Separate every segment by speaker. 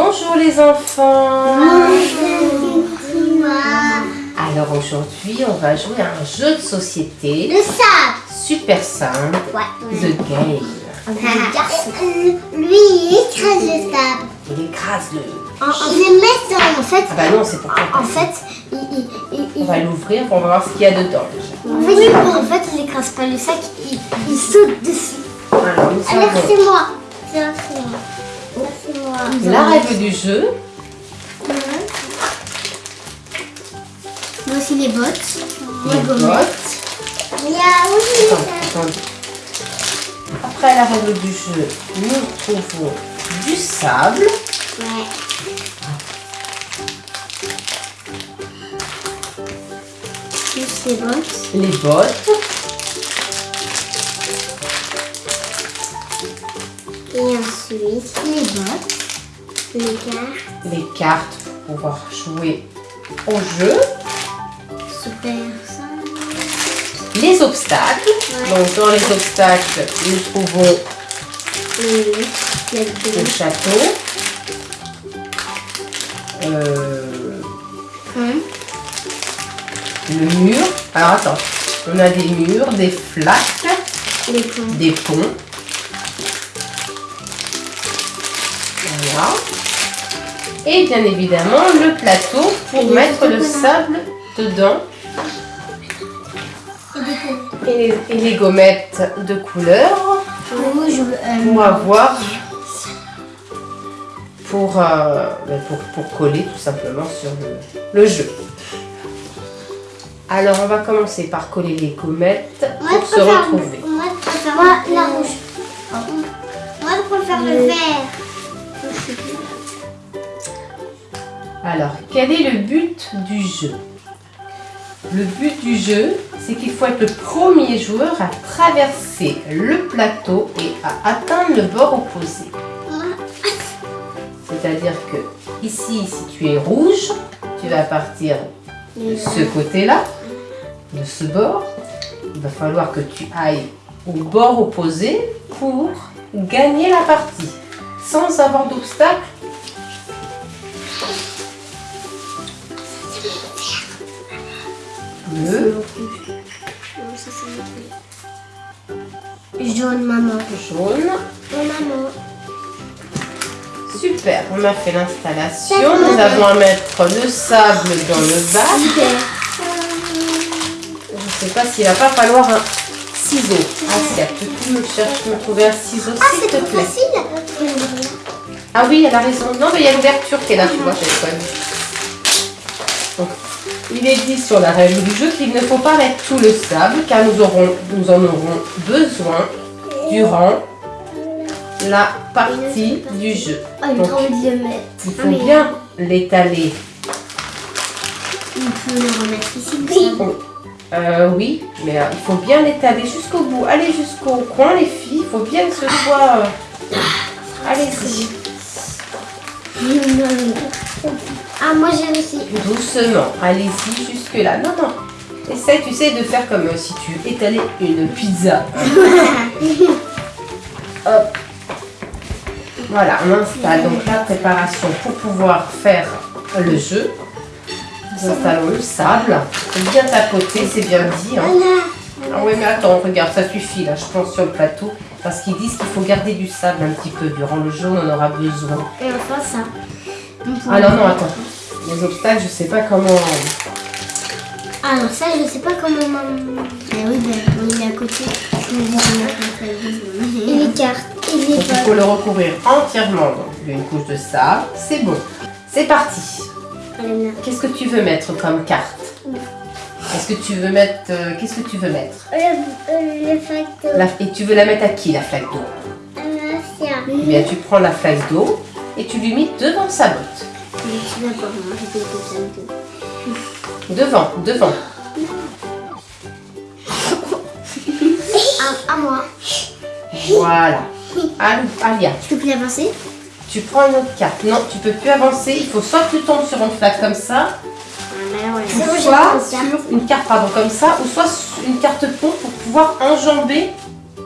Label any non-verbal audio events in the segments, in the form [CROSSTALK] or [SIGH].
Speaker 1: Bonjour les enfants
Speaker 2: Bonjour.
Speaker 1: Alors aujourd'hui on va jouer à un jeu de société
Speaker 2: Le sable.
Speaker 1: super simple,
Speaker 2: Ouais.
Speaker 1: The Game.
Speaker 2: Lui, il écrase le sable.
Speaker 1: Il écrase le...
Speaker 2: En, en, il le met dans-
Speaker 3: En fait,
Speaker 1: Ah bah non c'est pour
Speaker 3: en fait, il, il, il,
Speaker 1: On va l'ouvrir, on va voir ce qu'il y a dedans déjà.
Speaker 3: en fait, en fait, il écrase pas le sac, il, saute dessus.
Speaker 1: Alors
Speaker 2: Alors c'est moi. Alors c'est moi.
Speaker 1: La règle du jeu.
Speaker 3: Moi aussi les bottes.
Speaker 1: Les bottes.
Speaker 2: Il y a aussi le
Speaker 1: Attends,
Speaker 2: sable.
Speaker 1: attendez. Après la règle du jeu, nous trouvons du sable.
Speaker 2: Ouais.
Speaker 3: Juste les bottes.
Speaker 1: les bottes,
Speaker 2: Et ensuite,
Speaker 3: Les bottes.
Speaker 2: les cartes.
Speaker 1: les cartes pour pouvoir jouer au jeu,
Speaker 3: Super ça.
Speaker 1: les obstacles. Donc dans les obstacles, nous trouvons
Speaker 2: Le,
Speaker 1: le château, euh,
Speaker 3: Hum.
Speaker 1: le mur. Alors attends, on a des murs, des flaques,
Speaker 3: ponts.
Speaker 1: des ponts. Et bien évidemment le plateau pour mettre le sable dedans. Et les, et les gommettes de couleur
Speaker 3: euh,
Speaker 1: pour avoir pour, euh, ben, pour, pour coller tout simplement sur le, le jeu. Alors on va commencer par coller les gommettes
Speaker 2: Moi,
Speaker 1: pour se retrouver.
Speaker 2: moi, je préfère
Speaker 3: la rouge.
Speaker 2: Moi, je préfère Le- vert.
Speaker 1: Alors, quel est le but du jeu? Le but du jeu, c'est qu'il faut être le premier joueur à traverser le plateau et à atteindre le bord opposé. C'est-à-dire que ici, si tu es rouge, tu vas partir de ce côté-là, de ce bord. Il va falloir que tu ailles au bord opposé pour gagner la partie sans avoir d'obstacle bleu,
Speaker 3: Jaune, maman.
Speaker 1: jaune.
Speaker 2: Maman.
Speaker 1: Super, on a fait l'installation. Nous avons à mettre le sable dans le bac. Je ne sais pas s'il va pas falloir un ciseau. Asia, peux-tu me chercher, me trouver un ciseau
Speaker 2: Ah,
Speaker 1: s'il te plaît
Speaker 2: facile.
Speaker 1: Ah oui, elle a raison. Non, mais il y a l'ouverture qui est là, tu vois. Donc, il est dit sur la règle du jeu qu'il ne faut pas mettre tout le sable car nous, aurons, nous en aurons besoin durant la partie du jeu.
Speaker 3: Il
Speaker 1: Donc. Il faut bien l'étaler.
Speaker 3: On peut le remettre ici.
Speaker 1: Euh, oui, mais euh, il faut bien l'étaler jusqu'au bout. Allez jusqu'au coin, les filles. Il faut bien que ce soit... euh, Allez-y.
Speaker 2: Ah, moi j'ai réussi.
Speaker 1: Doucement. Allez-y jusque-là. Non, non. Essaye, tu sais, de faire comme euh, si tu étalais une pizza. [LAUGHS] Hop. Voilà, on installe donc la préparation pour pouvoir faire le jeu. Nous installons le sable. C'est bien tapoté, c'est bien dit. hein. Ah ouais, mais attends, regarde, ça suffit là, je pense sur le plateau. Parce qu'ils disent qu'il faut garder du sable un petit peu. Durant le jeu, on en aura besoin.
Speaker 3: Et enfin ça. On peut-
Speaker 1: Alors non, attends. Les obstacles, je sais pas comment...
Speaker 3: Ah non, ça je sais pas comment. Mais oui, ben, on est à côté.
Speaker 2: Et les cartes. Et les
Speaker 1: Donc il faut le recouvrir entièrement. Donc il y a une couche de sable. C'est bon. C'est parti. Qu'est-ce que tu veux mettre comme carte? Est-ce que tu veux mettre... euh, Qu'est-ce que tu veux mettre
Speaker 2: Le, euh, le facteur.
Speaker 1: La- Et tu veux la mettre à qui, la flaque d'eau? Eh bien, tu prends la flaque d'eau et tu lui mets devant sa botte.
Speaker 3: Je.
Speaker 1: Devant, devant. [LAUGHS]
Speaker 3: À, à moi.
Speaker 1: Voilà. [LAUGHS] Al- Alia,
Speaker 3: Je peux plus avancer?
Speaker 1: Tu prends une autre carte. Non, tu peux plus avancer. Il faut soit que tu tombes sur une flaque comme ça, soit sur une carte pardon, comme ça, ou soit sur une carte pont pour pouvoir enjamber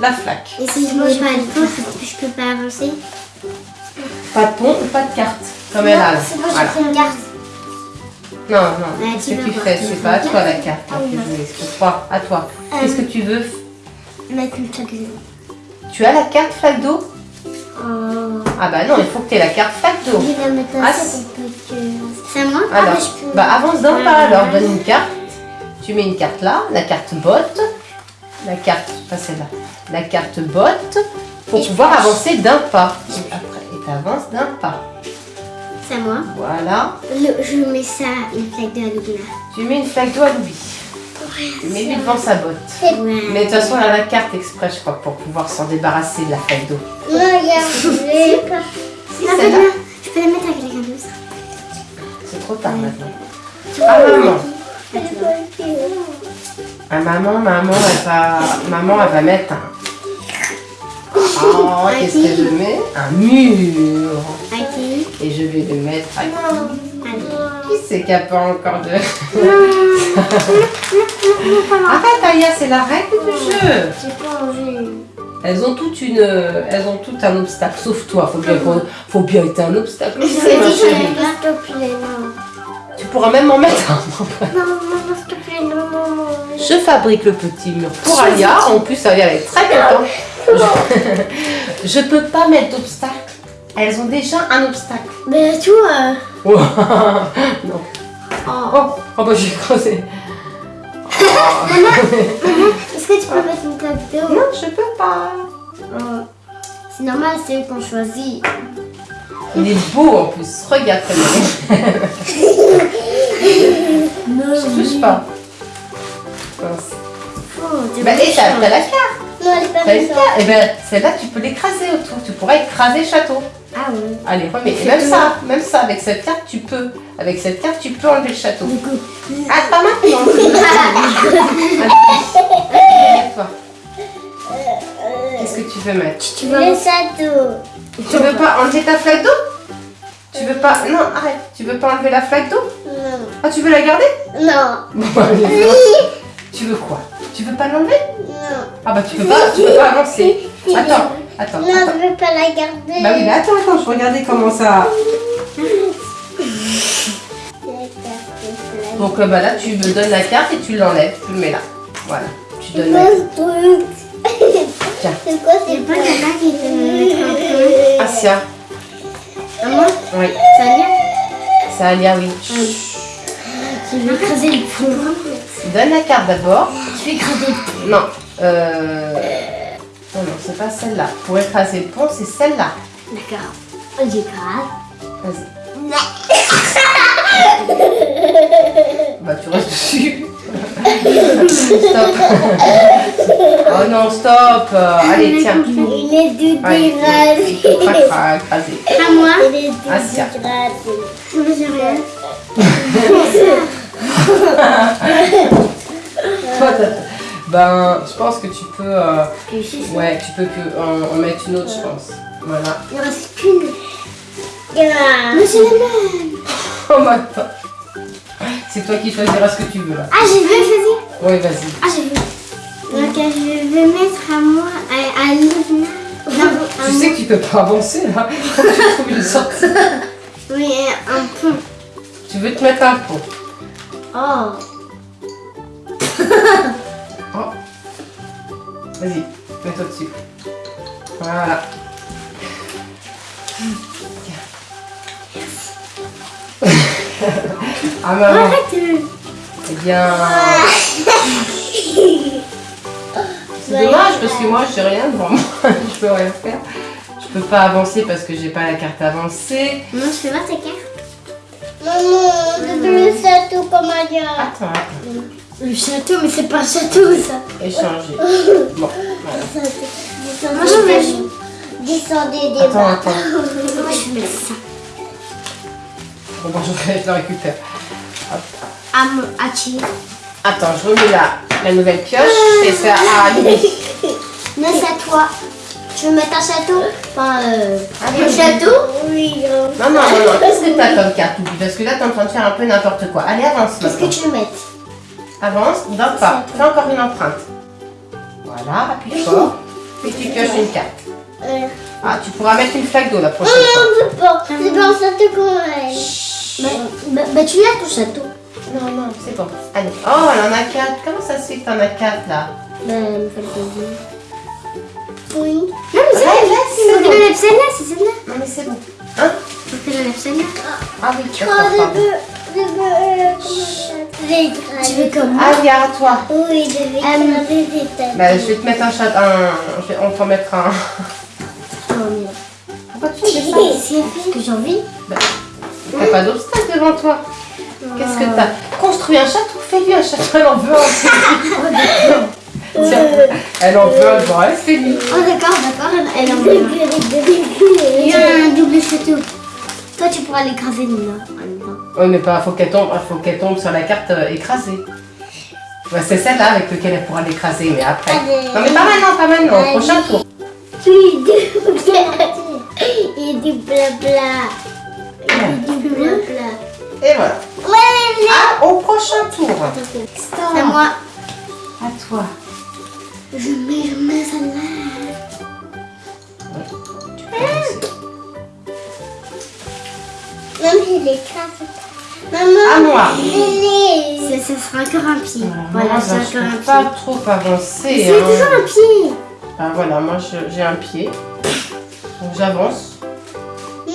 Speaker 1: la flaque.
Speaker 3: Et si je
Speaker 2: Moi,
Speaker 3: mets
Speaker 2: j'ai
Speaker 3: pas de pont, je, peux pas avancer
Speaker 1: Pas de pont ou pas de carte. Comme elle a.
Speaker 3: C'est pas
Speaker 1: Voilà.
Speaker 3: j'ai fait une carte.
Speaker 1: Non, non,
Speaker 3: tu
Speaker 1: que tu fais C'est pas à toi la
Speaker 3: carte
Speaker 1: carte.
Speaker 3: Ah oui,
Speaker 1: C'est toi, à toi.
Speaker 3: Euh,
Speaker 1: Qu'est-ce que tu veux
Speaker 3: Mettre une flaque d'eau.
Speaker 1: Tu as la carte flaque d'eau
Speaker 3: Oh.
Speaker 1: Ah bah non, il faut que tu aies la carte flaque d'eau.
Speaker 3: Je vais la mettre
Speaker 1: Ah,
Speaker 3: assez pour pas que. C'est à moi Ah,
Speaker 1: Alors,
Speaker 3: bah, je peux.
Speaker 1: bah avance d'un
Speaker 3: Ouais.
Speaker 1: pas alors, donne une carte. Tu mets une carte là, la carte botte, la carte, pas celle-là, la carte botte, pour
Speaker 3: Et je
Speaker 1: pouvoir avancer d'un pas. Et après, et t'avances d'un pas.
Speaker 3: C'est à moi.
Speaker 1: Voilà.
Speaker 3: Le- je mets ça, une flaque d'eau à l'oubli.
Speaker 1: Tu mets une flaque d'eau à l'oubli. Tu mets lui devant sa botte.
Speaker 3: Ouais.
Speaker 1: Mais de toute façon, elle a la carte exprès, je crois, pour pouvoir s'en débarrasser de la flaque d'eau.
Speaker 2: Regarde. [LAUGHS]
Speaker 1: Si,
Speaker 3: Ah,
Speaker 1: celle-là,
Speaker 3: bah, je peux la mettre avec quelqu'un d'autre.
Speaker 1: Trop tard maintenant. Ah maman, ah maman, maman, elle va, maman, elle va mettre un. Oh, qu'est-ce que je mets? Un mur. Et je vais le mettre à
Speaker 3: Allez.
Speaker 1: Qui c'est qui a pas encore de... Arrête [LAUGHS] Aya, c'est la règle du jeu.
Speaker 3: J'ai pas envie.
Speaker 1: Elles ont toutes une, elles ont toutes un obstacle, sauf toi. Faut bien, faut bien être un obstacle.
Speaker 3: C'est
Speaker 1: pourras même m'en mettre un.
Speaker 3: Non, maman, s'il te plaît, non, non, non.
Speaker 1: Je fabrique le petit mur pour Aya. En plus, Aya est très contente. Je, [LAUGHS] je peux pas mettre d'obstacle. Elles ont déjà un obstacle.
Speaker 3: Mais toi.
Speaker 1: Oh, [LAUGHS] non.
Speaker 3: Oh.
Speaker 1: Oh, oh bah j'ai creusé. [LAUGHS]
Speaker 3: Est-ce que tu peux mettre une flaque d'eau
Speaker 1: Non, je peux pas.
Speaker 3: Oh. C'est normal, c'est eux qu'on choisit.
Speaker 1: Il est beau en plus. Regarde comme.
Speaker 3: Non,
Speaker 1: Je touche pas.
Speaker 3: Oh,
Speaker 1: Bah, et t'as la carte.
Speaker 2: Non, elle est pas.
Speaker 1: Et ben celle-là, tu peux l'écraser autour. Tu pourras écraser le château.
Speaker 3: Ah ouais.
Speaker 1: Allez, remets. Et même ça, même ça, avec cette carte, tu peux. Avec cette carte, tu peux enlever le château. Ah, pas maintenant. [LAUGHS] Qu'est-ce que tu veux mettre?
Speaker 3: Tu vas.
Speaker 2: Le château.
Speaker 1: Tu veux pas enlever ta flaque d'eau? Tu veux pas. Non, arrête. Tu veux pas enlever la flaque d'eau? Ah, tu veux la garder?
Speaker 2: Non.
Speaker 1: Bon, allez, Tu veux quoi? Tu veux pas l'enlever?
Speaker 2: Non.
Speaker 1: Ah bah tu peux pas, tu peux pas avancer. Attends, attends,
Speaker 2: Non,
Speaker 1: attends.
Speaker 2: je veux pas la garder.
Speaker 1: Bah oui, mais attends, attends, je regardais comment ça. Donc euh, bah là, tu me donnes la carte et tu l'enlèves, tu le mets là. Voilà, tu donnes la. Tiens. [LAUGHS]
Speaker 2: C'est quoi c'est
Speaker 3: pas quelqu'un qui me mettre un peu.
Speaker 1: Asia.
Speaker 3: À moi?
Speaker 1: Oui,
Speaker 3: Ça va bien
Speaker 1: c'est Alia, oui.
Speaker 3: Je vais écraser le fond.
Speaker 1: Donne la carte d'abord.
Speaker 3: Je vais écraser le fond.
Speaker 1: Non, euh... Non, non, c'est pas celle-là. Pour écraser le pont, c'est celle-là.
Speaker 3: D'accord. J'écrase.
Speaker 1: Vas-y. Bah tu restes dessus. stop. oh non, stop. Euh, allez, tiens.
Speaker 2: Il est du
Speaker 1: Allez,
Speaker 2: dérasé.
Speaker 1: il faut pas cra- écraser.
Speaker 3: À moi
Speaker 2: Il est du
Speaker 1: Asia.
Speaker 2: dérasé.
Speaker 3: Je veux
Speaker 1: Ben, je pense que tu peux... euh,
Speaker 3: je
Speaker 1: Ouais, tu peux que en, en mettre une autre, je pense. Voilà.
Speaker 3: Il ne reste qu'une. Mais c'est la même. [LAUGHS]
Speaker 1: Oh, ma attends. C'est toi qui choisiras ce que tu veux, là.
Speaker 3: Ah, j'ai vu choisir.
Speaker 1: Oui, vas-y.
Speaker 3: Ah, j'ai vu. Donc, je vais mettre à moi, à, à Livna. Non, à
Speaker 1: Tu sais que tu peux pas avancer, là. [LAUGHS] Tu trouves une sortie.
Speaker 3: moi. Oui, un pont.
Speaker 1: Tu veux te mettre un pont.
Speaker 3: Oh. [LAUGHS]
Speaker 1: Oh. Vas-y, mets-toi dessus. Voilà. Tiens. ah maman,
Speaker 3: Arrête.
Speaker 1: eh bien... C'est dommage parce que moi j'ai rien devant moi, [LAUGHS] je peux rien faire. Je peux pas avancer parce que j'ai pas la carte avancée.
Speaker 3: Non, je fais voir ta carte.
Speaker 2: Maman, le château comme Alia.
Speaker 1: Attends, attends,
Speaker 3: Le château, mais c'est pas un château, ça.
Speaker 1: échanger. [LAUGHS] Bon, voilà.
Speaker 3: Moi, je vais.
Speaker 2: Descendez des
Speaker 1: Attends,
Speaker 2: bas.
Speaker 1: attends.
Speaker 3: Moi, je mettre ça.
Speaker 1: Bon, bon, je le récupère.
Speaker 3: À moi, à qui
Speaker 1: Attends, je remets la, la nouvelle pioche et ça à Lily.
Speaker 3: Non, c'est à toi. Tu veux mettre un château Enfin, euh, un château
Speaker 2: Oui, hein.
Speaker 1: Non, non, non, non. Qu'est-ce que t'as comme carte, Parce que là, t'es en train de faire un peu n'importe quoi. Allez, avance
Speaker 3: Qu'est-ce que tu veux mettre
Speaker 1: Avance, d'un pas. Fais encore une empreinte. Voilà, appuie fort. [LAUGHS] Puis tu pioches une carte.
Speaker 2: Euh,
Speaker 1: Ah, tu pourras mettre une flaque d'eau la
Speaker 2: Oh
Speaker 1: prochaine fois.
Speaker 2: non, c'est pas. C'est pas ça te connaît.
Speaker 3: Bah, bah, bah, tu l'as ton château.
Speaker 1: Non, non, c'est bon. Allez. Oh, elle en a quatre. Comment ça se fait que t'en as quatre là?
Speaker 3: Bah, il me fait le plaisir.
Speaker 2: Oui.
Speaker 3: Non, mais c'est
Speaker 1: Ouais,
Speaker 3: vrai.
Speaker 1: c'est bon.
Speaker 3: j'enlève celle-là, c'est celle-là.
Speaker 1: Non, mais c'est bon. Hein?
Speaker 3: Faut que j'enlève celle-là.
Speaker 1: Ah oui,
Speaker 2: Oh, je
Speaker 1: pardon.
Speaker 2: veux. Je veux. euh, Comment
Speaker 3: Tu veux comme moi?
Speaker 1: Ah, viens à toi.
Speaker 2: Oui, je vais écraser des têtes.
Speaker 1: Bah, je vais te mettre un chat. Un... je vais- On va t'en mettre un.
Speaker 3: Oh.
Speaker 1: Pourquoi tu fais ça?
Speaker 3: C'est parce que j'ai envie.
Speaker 1: T'as pas d'obstacle devant toi. Qu'est-ce que t'as? Construis un château, fais-lui un château, elle en veut un. [LAUGHS] Tiens, [LAUGHS] elle en veut un fais-lui.
Speaker 3: Oh, d'accord, d'accord. Elle, en veut un. Il y a un double château. Toi, tu pourras l'écraser, Nina.
Speaker 1: Oui, mais pas, faut qu'elle tombe, faut qu'elle tombe sur la carte euh, écrasée. Ouais, c'est celle-là avec laquelle elle pourra l'écraser, mais après.
Speaker 2: Allez.
Speaker 1: Non, mais pas maintenant, pas maintenant, au prochain tour.
Speaker 2: Oui, du [LAUGHS] Et du blabla. Et du blabla.
Speaker 1: Et voilà.
Speaker 2: Ouais,
Speaker 1: Ah, au prochain tour.
Speaker 3: C'est à moi.
Speaker 1: À toi.
Speaker 3: Je mets, je mets celle-là.
Speaker 2: Même si. Maman.
Speaker 1: À moi.
Speaker 2: Lily.
Speaker 3: Ça, ça sera encore un pied.
Speaker 1: Voilà,
Speaker 3: Voilà,
Speaker 1: moi,
Speaker 3: c'est encore un
Speaker 1: peux
Speaker 3: pied.
Speaker 1: pas trop avancer.
Speaker 3: C'est
Speaker 1: hein.
Speaker 3: toujours un pied.
Speaker 1: Ah, voilà, moi j'ai un pied. Donc j'avance.
Speaker 2: Tu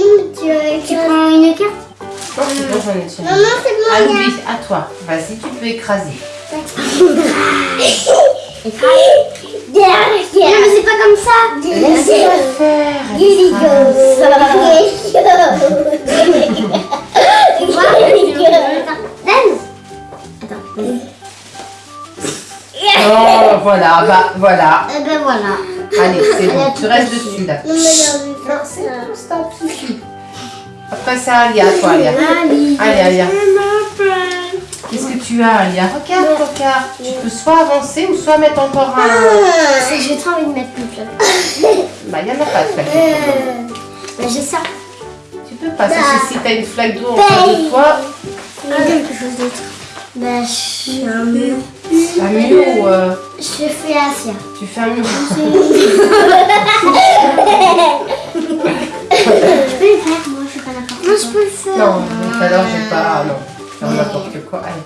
Speaker 3: Tu prends une carte
Speaker 1: Non, c'est bon, j'en ai.
Speaker 2: Maman, c'est
Speaker 1: lui, à toi. Vas-y, tu peux écraser. [LAUGHS]
Speaker 3: Non, mais c'est pas comme ça.
Speaker 1: Laissez-la faire. Non, voilà, bah voilà.
Speaker 3: Eh ben voilà.
Speaker 1: Allez, c'est bon, tu restes dessus là.
Speaker 2: Non, mais
Speaker 1: Non, c'est
Speaker 2: ça.
Speaker 1: Après, c'est Alia, toi, Alia.
Speaker 3: Allez,
Speaker 1: Allez, Alia. Tu as, Alia Regarde, regarde. Tu peux soit avancer ou soit mettre encore un.
Speaker 3: C'est- J'ai trop envie de mettre une flamme.
Speaker 1: Bah, il n'y en a pas de flaque.
Speaker 3: Mais j'ai ça.
Speaker 1: Tu peux pas. Que si t'as une flaque d'eau en face de toi,
Speaker 3: Ah, quelque chose d'autre. Bah, je suis un mur.
Speaker 1: un mur ou euh,
Speaker 3: Je fais Asia.
Speaker 1: tu fais un mur.
Speaker 3: Je [LAUGHS] peux le faire, moi, je fais pas quoi. Moi, je peux le faire.
Speaker 1: Non, alors j'ai pas. Ah non, faire n'importe quoi. Allez.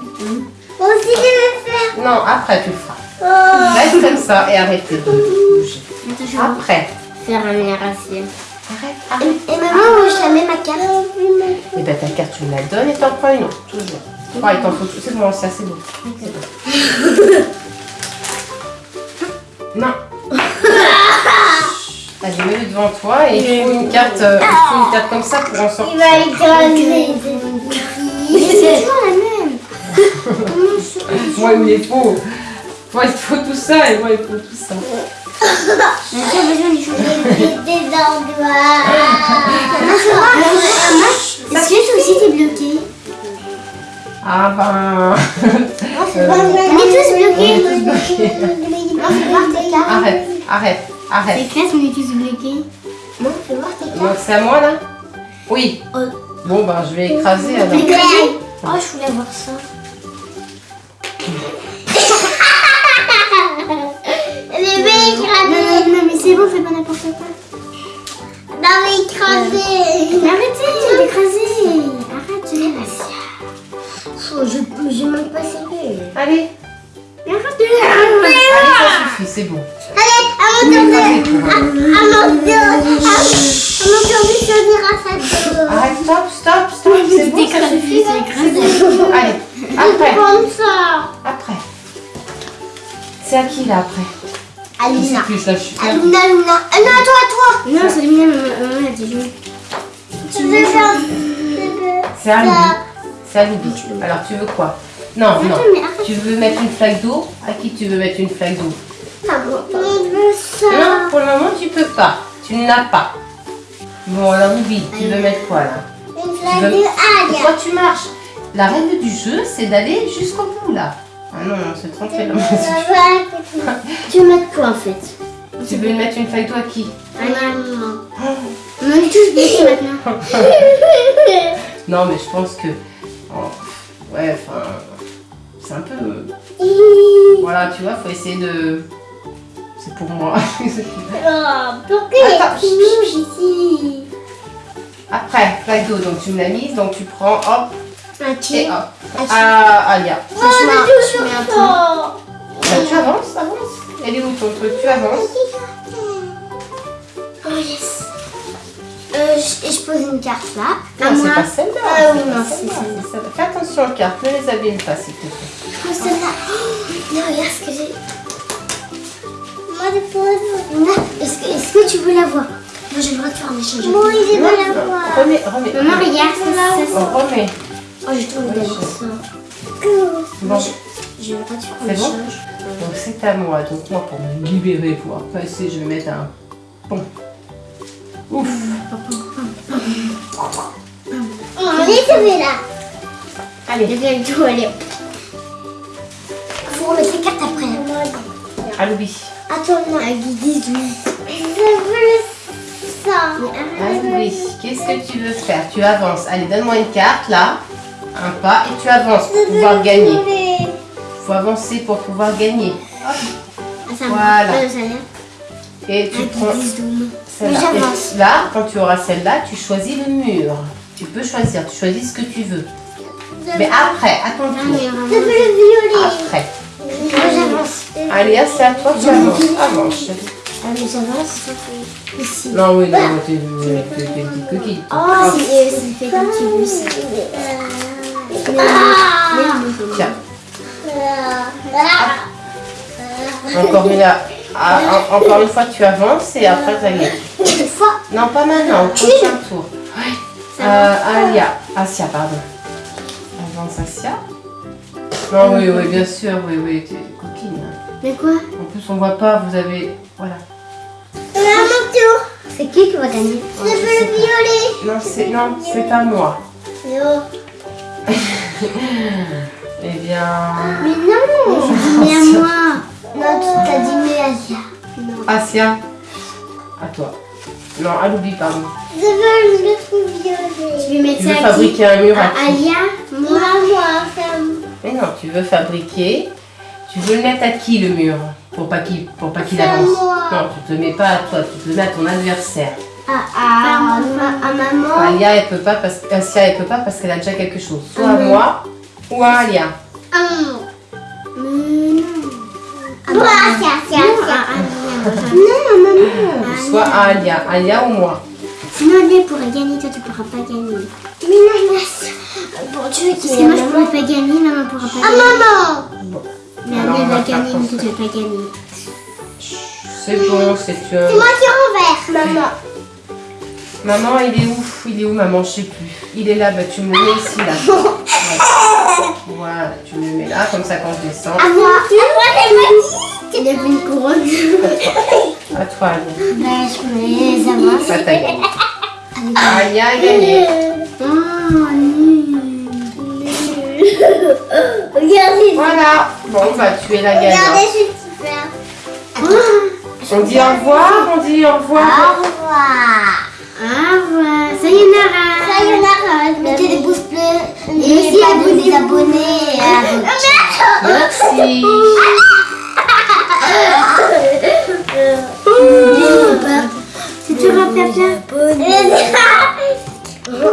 Speaker 2: Moi aussi, je vais faire.
Speaker 1: Non, après tu le feras.
Speaker 2: Oh.
Speaker 1: Reste comme ça et arrêtez de bouger.
Speaker 3: Attends, je
Speaker 1: Après.
Speaker 3: faire un meilleur Asia.
Speaker 1: Arrête, arrête.
Speaker 3: Et maman, je la mets ma carte.
Speaker 1: Et ben ta carte, tu me la donnes et t'en prends une autre, toujours. Oh, il t'en faut tout. C'est bon, ça, c'est bon. C'est bon. Non. [LAUGHS] Vas-y, mets-le devant toi et il faut une carte, euh, il faut une carte comme ça pour en
Speaker 2: Il
Speaker 1: sortir.
Speaker 2: va écraser.
Speaker 3: C'est toujours la même. [LAUGHS]
Speaker 1: Moi, il me faut. Moi, il faut tout ça et moi, il faut tout ça. [LAUGHS]
Speaker 3: Est-ce que toi aussi t'es bloqué?
Speaker 1: Ah ben.
Speaker 3: On est tous bloqués.
Speaker 1: Arrête, arrête, arrête.
Speaker 3: C'est classe, on est tous bloqués.
Speaker 2: Non, fais voir tes
Speaker 1: c'est à moi là? Oui.
Speaker 3: Oh.
Speaker 1: Bon ben je vais écraser alors.
Speaker 3: Écrasé Oh, je voulais voir ça. [LAUGHS]
Speaker 2: Les bébés
Speaker 3: Non,
Speaker 2: écrasés.
Speaker 3: non, non, mais c'est bon, fais pas n'importe quoi.
Speaker 2: Non, mais écrasés.
Speaker 3: Mais arrêtez d'écraser. Arrête, Asia. Je, je manque pas sérieux.
Speaker 1: Allez,
Speaker 3: Mais arrête
Speaker 1: allez, ça suffit, c'est bon.
Speaker 2: À mon tour À, à. À, à.
Speaker 1: Arrête, stop, stop, stop, c'est bon, ça suffit. c'est. Allez, après, après. C'est à qui là après
Speaker 2: Alina.
Speaker 1: plus là, je suis perdue.
Speaker 2: Alina, Alina. Ah non, toi, toi.
Speaker 3: Non, c'est bien, maman a dit.
Speaker 2: Tu veux faire...
Speaker 1: C'est à lui. C'est à Loubi. Alors tu veux quoi? Non, non. Tu veux mettre une flaque d'eau? À qui tu veux mettre une flaque d'eau?
Speaker 3: Ah bon
Speaker 2: On veut ça.
Speaker 1: Non, pour le moment tu peux pas. Tu n'as pas. Bon alors Loubi, tu veux mettre quoi là?
Speaker 2: Une flaque
Speaker 1: veux-
Speaker 2: de.
Speaker 1: Toi tu marches? La règle du jeu, c'est d'aller jusqu'au bout là. Ah non, non, c'est trompé là. [LAUGHS]
Speaker 3: Tu veux mettre quoi en fait?
Speaker 1: Tu veux mettre une d'eau à qui?
Speaker 3: Ah non. On est tous bloqués maintenant. [LAUGHS]
Speaker 1: Non, mais je pense que. oh, ouais, enfin. C'est un peu. Voilà, tu vois, faut essayer de. C'est pour moi. [LAUGHS]
Speaker 2: Oh, pourquoi il y a mouche ici
Speaker 1: Après, flaque d'eau, donc tu me l'as mise, donc tu prends, hop,
Speaker 3: Un
Speaker 1: et
Speaker 3: qui
Speaker 1: hop.
Speaker 3: Ah, tu-
Speaker 1: Ah, Alia.
Speaker 2: Oh,
Speaker 3: je mets un peu.
Speaker 1: Bah, tu avances, avance. Elle est où ton truc? Tu avances.
Speaker 3: Oh yes. Euh, je, et je pose une carte là. À
Speaker 1: Non, c'est
Speaker 3: moi.
Speaker 1: pas celle-là.
Speaker 3: Ah
Speaker 1: c'est
Speaker 3: oui, non,
Speaker 1: celle-là,
Speaker 3: c'est
Speaker 1: c'est. Fais attention aux cartes, ne les abîme pas, s'il te plaît.
Speaker 3: Je pose celle-là. Oh, non, regarde ce que j'ai. Est-ce que, tu veux la voir? Moi, j'ai le droit de faire un échange.
Speaker 2: Moi, il est
Speaker 1: Non,
Speaker 2: pas la
Speaker 1: non,
Speaker 2: voir.
Speaker 1: remets, remets.
Speaker 3: Maman,
Speaker 1: remets.
Speaker 3: regarde, ça.
Speaker 1: Oh, remets.
Speaker 3: Oh, je belle
Speaker 1: je-
Speaker 3: ça.
Speaker 1: Bon,
Speaker 3: J'ai le droit de faire un
Speaker 1: bon? donc c'est à moi. Donc moi, pour me libérer, pour passer, je vais mettre un pont. Ouf.
Speaker 2: On est tombé là.
Speaker 1: Allez,
Speaker 3: Et bien, tout, allez. Faut remettre les cartes après.
Speaker 1: à Louis.
Speaker 3: Attends, non, avec 10, 12.
Speaker 2: Je veux ça.
Speaker 1: À Louis, qu'est-ce que tu veux faire? Tu avances. Allez, donne-moi une carte, là. Un pas, et tu avances pour pouvoir gagner.
Speaker 2: gagner.
Speaker 1: faut avancer pour pouvoir gagner. Voilà.
Speaker 3: vient.
Speaker 1: Et tu prends
Speaker 3: 10, 12.
Speaker 1: celle-là. Et Là, quand tu auras celle-là, tu choisis le mur. Tu peux choisir, tu choisis ce que tu veux. Mais après, à ton tour.
Speaker 3: mais
Speaker 2: Je veux
Speaker 3: vraiment.
Speaker 2: le violet.
Speaker 1: Après.
Speaker 3: Moi, j'avance.
Speaker 1: Allez, c'est à toi, tu avances. Avance. chérie.
Speaker 3: Ah, j'avance. Ici.
Speaker 1: Non, oui, non, t'es petite coquille.
Speaker 3: Oh, c'est fait comme tu veux. ça.
Speaker 1: Tiens, encore une, encore une fois, tu avances et après, tu gagné.
Speaker 3: Une fois.
Speaker 1: Non, pas maintenant, au prochain tour.
Speaker 3: Ça
Speaker 1: Euh, Alia, Asia, pardon. Avance, Asia. Non, oui, oui, bien sûr, oui, oui, t'es une coquine.
Speaker 3: Mais quoi
Speaker 1: En plus, on voit pas, vous avez. Voilà.
Speaker 2: Tour.
Speaker 3: C'est qui qui va gagner
Speaker 1: Oh,
Speaker 2: Je
Speaker 1: je
Speaker 2: veux
Speaker 1: sais
Speaker 2: le violet.
Speaker 1: Non, c'est non, c'est à moi.
Speaker 2: Non. [LAUGHS]
Speaker 1: Eh bien.
Speaker 3: Mais non J'ai dit mais à moi Non, tu t'as dit mais à Asia. Non.
Speaker 1: Asia, à toi. Non, à l'oubli, pardon.
Speaker 2: Je veux le violet.
Speaker 3: Tu veux mettre
Speaker 1: Tu veux
Speaker 3: ça à qui
Speaker 1: fabriquer un mur à
Speaker 3: À
Speaker 1: qui
Speaker 3: Alia
Speaker 2: Moi,
Speaker 3: Moi
Speaker 2: femme.
Speaker 1: Mais non, tu veux fabriquer. Tu veux le mettre à qui le mur Pour pas qu'il pour pas qu'il avance.
Speaker 2: moi.
Speaker 1: Non, tu te le mets pas à toi, tu te le mets à ton adversaire.
Speaker 3: À, à, à, à maman
Speaker 1: Alia, elle peut pas parce Asia, elle peut pas parce qu'elle a déjà quelque chose. Soit à
Speaker 3: Ah
Speaker 1: moi ou à Alia.
Speaker 2: À.
Speaker 1: Soit à Alia, Alia ou moi.
Speaker 3: Sinon Alia pourrait gagner, toi tu pourras pas gagner.
Speaker 2: Mais non, mais- Bon, tu veux
Speaker 3: Parce que moi je pourrais pas gagner, maman pourra pas
Speaker 2: Ah,
Speaker 3: gagner.
Speaker 2: maman.
Speaker 1: Bon,
Speaker 3: Mais Alia
Speaker 1: va
Speaker 3: gagner, mais toi tu vas pas gagner.
Speaker 1: c'est bon, c'est un.
Speaker 2: C'est moi qui renverse, maman.
Speaker 1: Maman, il est où Il est où, maman? Je sais plus. Il est là, bah, tu me le mets ici, là. [LAUGHS] Ouais. Voilà, tu me le mets là, comme ça quand je descends.
Speaker 2: À moi. À moi, c'est moi.
Speaker 3: Il a fait une couronne.
Speaker 1: À toi, Alia.
Speaker 3: bah je les avances.
Speaker 1: Ça t'a gagné. Alia a gagné.
Speaker 3: Oh, nul.
Speaker 2: Regardez.
Speaker 1: Voilà. Bon, bah, tu es la
Speaker 2: Regardez,
Speaker 1: gagnante.
Speaker 2: je suis super.
Speaker 1: On dit au revoir, on dit au revoir.
Speaker 2: Au revoir.
Speaker 3: Au revoir. Sayonara.
Speaker 2: Sayonara.
Speaker 3: Mettez des pouces bleus.
Speaker 2: Et
Speaker 3: aussi
Speaker 2: à
Speaker 3: votre
Speaker 2: Merci. Si
Speaker 3: tu vas faire
Speaker 1: bien. [LAUGHS]